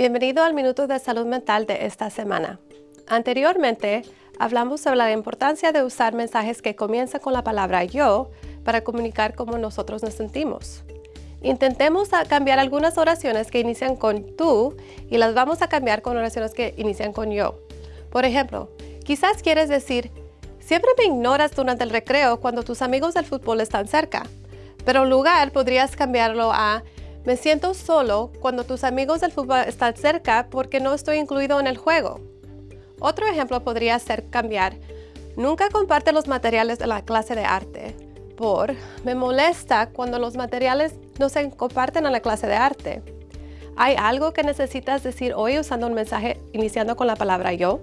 Bienvenido al Minuto de Salud Mental de esta semana. Anteriormente, hablamos sobre la importancia de usar mensajes que comienzan con la palabra yo para comunicar cómo nosotros nos sentimos. Intentemos cambiar algunas oraciones que inician con tú y las vamos a cambiar con oraciones que inician con yo. Por ejemplo, quizás quieres decir, siempre me ignoras durante el recreo cuando tus amigos del fútbol están cerca, pero en lugar podrías cambiarlo a, me siento solo cuando tus amigos del fútbol están cerca porque no estoy incluido en el juego. Otro ejemplo podría ser cambiar, nunca comparte los materiales de la clase de arte, por me molesta cuando los materiales no se comparten en la clase de arte. ¿Hay algo que necesitas decir hoy usando un mensaje iniciando con la palabra yo?